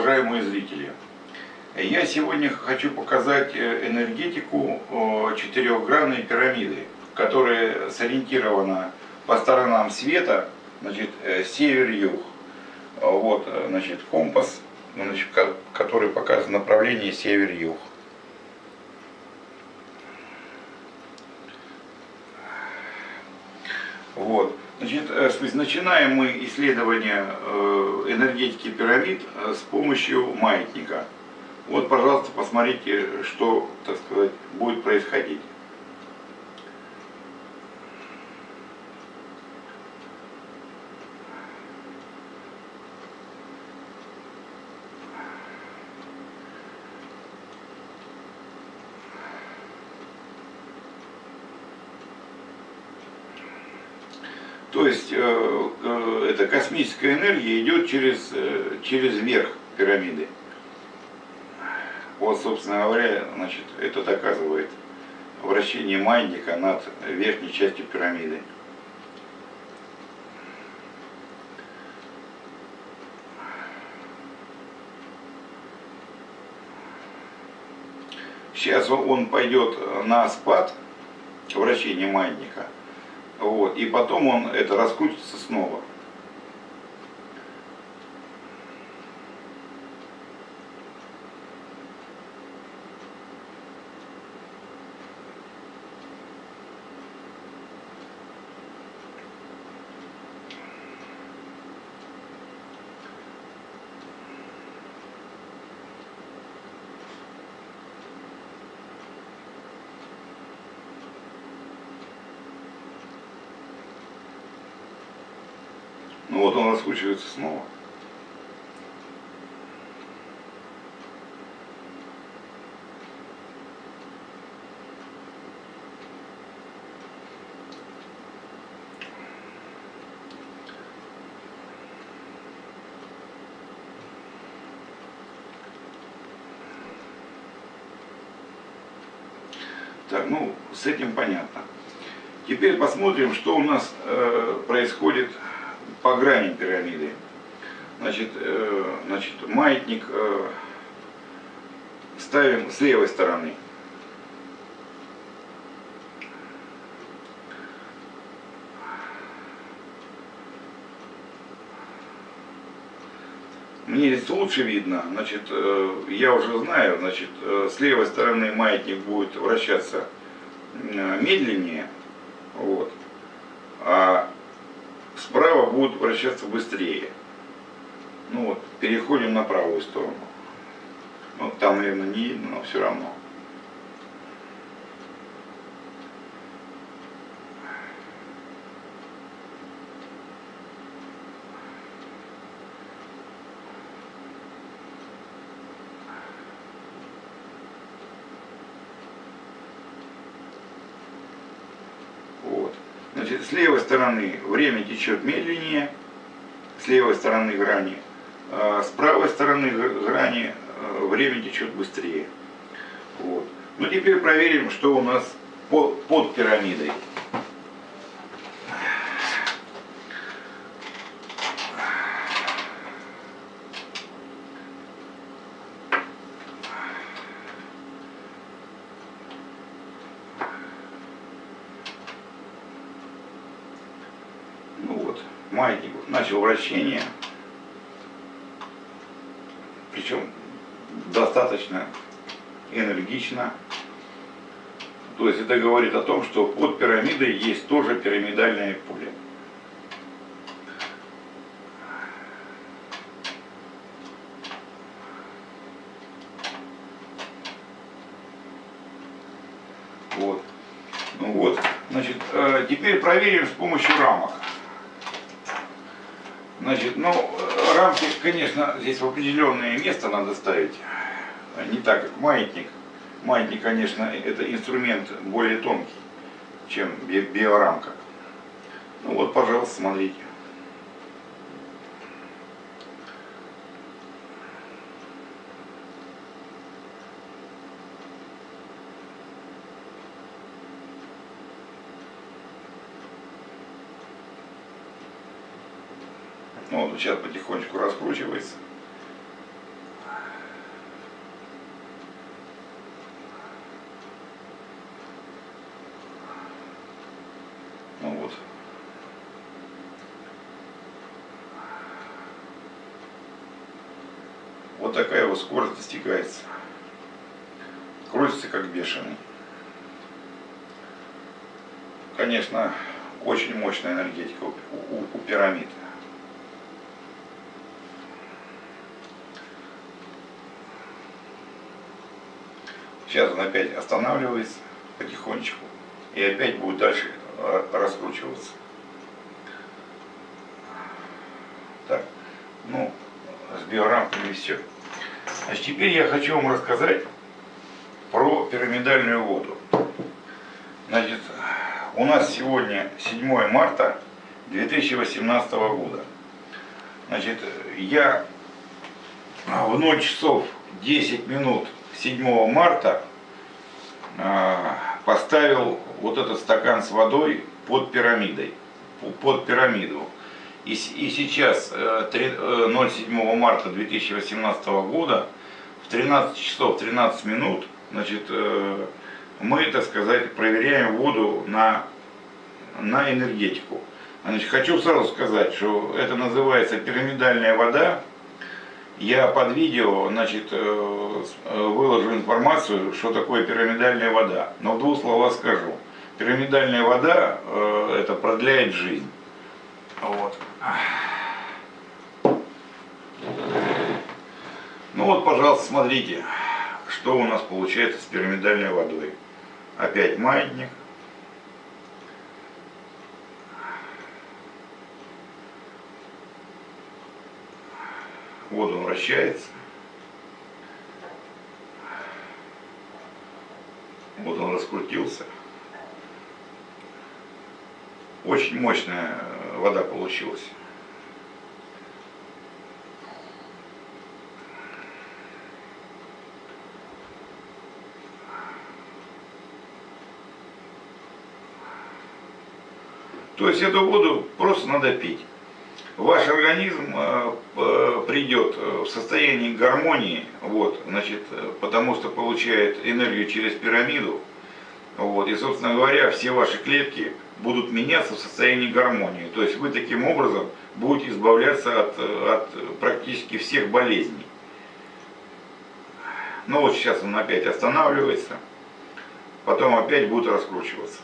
Уважаемые зрители! Я сегодня хочу показать э, энергетику четырехгранной пирамиды, которая сориентирована по сторонам света, значит, э, север-юг. Вот, э, значит, компас, значит, который показывает направление север-юг. Вот. Значит, э, начинаем мы исследование э, энергетики пирамид э, с помощью маятника. Вот, пожалуйста, посмотрите, что, так сказать, будет происходить. То есть э, э, эта космическая энергия идет через, э, через верх пирамиды. Вот, собственно говоря, значит, это доказывает вращение маятника над верхней частью пирамиды. Сейчас он пойдет на спад вращения маятника. Вот, и потом он это раскрутится снова. Вот он раскручивается снова. Так, ну, с этим понятно. Теперь посмотрим, что у нас э, происходит по грани пирамиды. Значит, э, значит маятник э, ставим с левой стороны. Мне здесь лучше видно, значит, э, я уже знаю, значит, э, с левой стороны маятник будет вращаться э, медленнее, вот, будут вращаться быстрее. Ну вот, переходим на правую сторону. Ну, там, наверное, не видно, но все равно. Значит, с левой стороны время течет медленнее, с левой стороны грани, а с правой стороны грани э, время течет быстрее. Вот. Ну теперь проверим, что у нас под пирамидой. Маятник начал вращение, причем достаточно энергично. То есть это говорит о том, что под пирамидой есть тоже пирамидальное поле. Вот. Ну вот. Значит, э, теперь проверим с помощью рамок. Значит, ну, рамки, конечно, здесь в определенное место надо ставить. Не так, как маятник. Маятник, конечно, это инструмент более тонкий, чем биорамка. Ну вот, пожалуйста, смотрите. Сейчас потихонечку раскручивается. Ну вот. Вот такая его скорость достигается. Крутится как бешеный. Конечно, очень мощная энергетика у, у, у пирамид. Сейчас он опять останавливается потихонечку и опять будет дальше э, раскручиваться. Так, ну, с биорамками все. Значит, теперь я хочу вам рассказать про пирамидальную воду. Значит, у нас сегодня 7 марта 2018 года. Значит, я в 0 часов 10 минут 7 марта а, поставил вот этот стакан с водой под пирамидой, под пирамиду. И, и сейчас, 07 э, э, марта 2018 года, в 13 часов 13 минут, значит, э, мы, так сказать, проверяем воду на, на энергетику. Значит, хочу сразу сказать, что это называется пирамидальная вода, я под видео значит, э, э, выложу информацию, что такое пирамидальная вода. Но в двух словах скажу. Пирамидальная вода э, это продляет жизнь. Вот. Ну вот, пожалуйста, смотрите, что у нас получается с пирамидальной водой. Опять маятник. Он вращается. Вот он раскрутился. Очень мощная вода получилась. То есть эту воду просто надо пить ваш организм э, придет в состояние гармонии, вот, значит, потому что получает энергию через пирамиду, вот, и, собственно говоря, все ваши клетки будут меняться в состоянии гармонии. То есть вы таким образом будете избавляться от, от практически всех болезней. Но вот сейчас он опять останавливается, потом опять будет раскручиваться.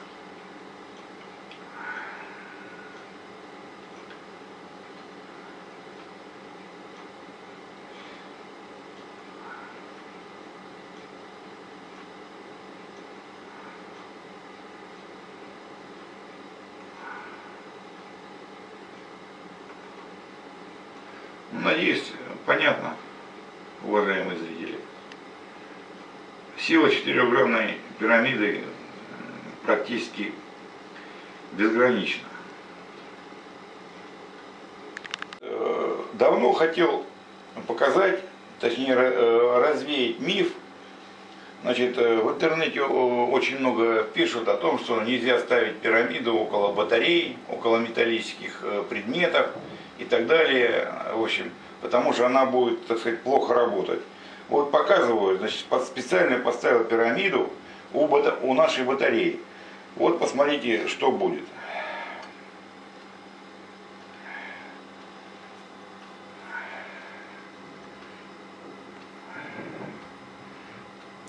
Надеюсь, понятно, уважаемые зрители. Сила четырехгранной пирамиды практически безгранична. Э, давно хотел показать, точнее э, развеять миф. Значит, э, в интернете очень много пишут о том, что нельзя ставить пирамиду около батарей, около металлических предметов и так далее, в общем, потому что она будет, так сказать, плохо работать. Вот показываю, значит, специально поставил пирамиду у, у нашей батареи. Вот посмотрите, что будет.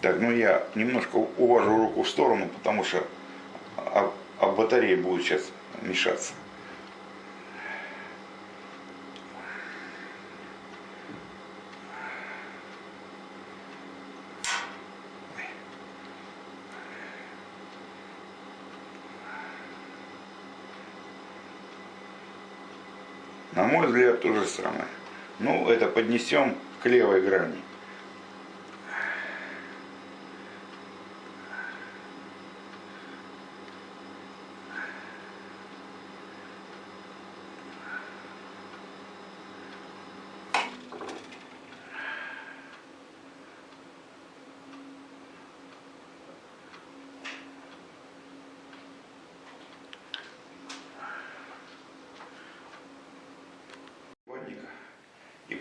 Так, ну я немножко увожу руку в сторону, потому что об, об батарее будет сейчас мешаться. Мой взгляд, то же самое. Ну, это поднесем к левой грани.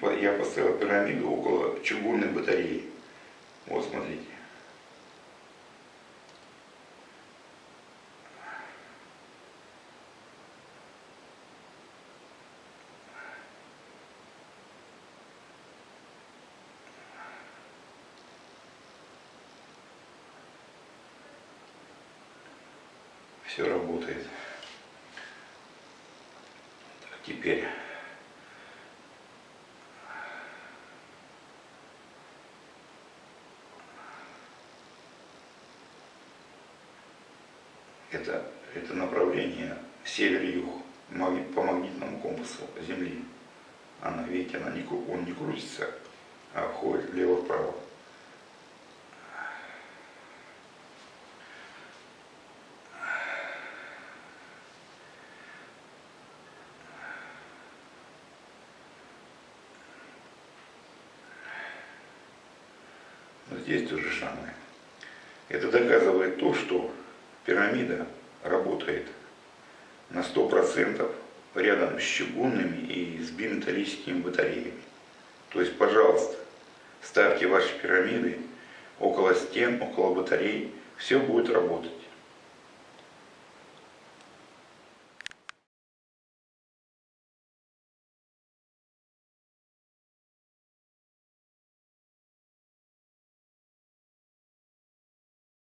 Типа, я поставил пирамиду около чугунной батареи. Вот, смотрите. все работает. Так, теперь направление север-юг по магнитному компасу Земли. Она, видите, она не, он не крутится, а ходит влево-вправо. Но здесь то же самое. Это доказывает то, что пирамида работает на 100% рядом с чугунными и с биметаллическими батареями. То есть, пожалуйста, ставьте ваши пирамиды около стен, около батарей, все будет работать.